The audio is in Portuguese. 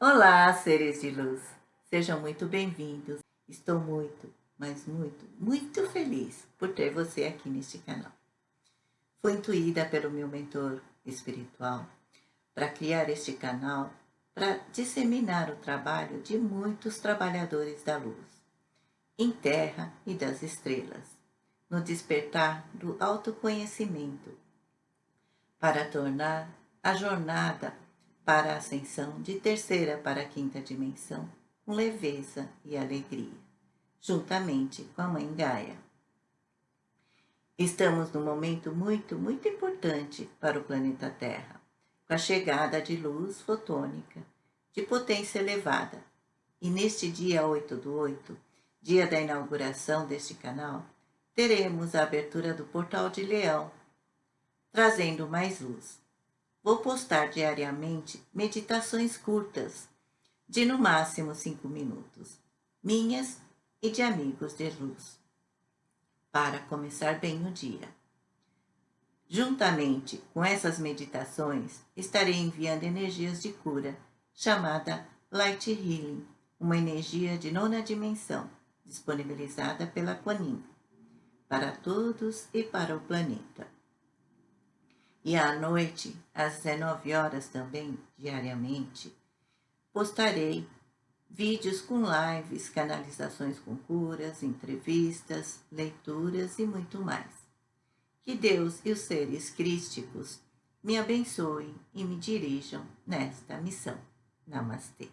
Olá, seres de luz! Sejam muito bem-vindos. Estou muito, mas muito, muito feliz por ter você aqui neste canal. Fui intuída pelo meu mentor espiritual para criar este canal para disseminar o trabalho de muitos trabalhadores da luz, em terra e das estrelas, no despertar do autoconhecimento, para tornar a jornada para a ascensão de terceira para a quinta dimensão com leveza e alegria, juntamente com a Mãe Gaia. Estamos num momento muito, muito importante para o planeta Terra, com a chegada de luz fotônica de potência elevada. E neste dia 8 do 8, dia da inauguração deste canal, teremos a abertura do Portal de Leão, trazendo mais luz. Vou postar diariamente meditações curtas, de no máximo 5 minutos, minhas e de amigos de luz, para começar bem o dia. Juntamente com essas meditações, estarei enviando energias de cura, chamada Light Healing, uma energia de nona dimensão, disponibilizada pela Quanin, para todos e para o planeta. E à noite, às 19 horas também, diariamente, postarei vídeos com lives, canalizações com curas, entrevistas, leituras e muito mais. Que Deus e os seres crísticos me abençoem e me dirijam nesta missão. Namastê.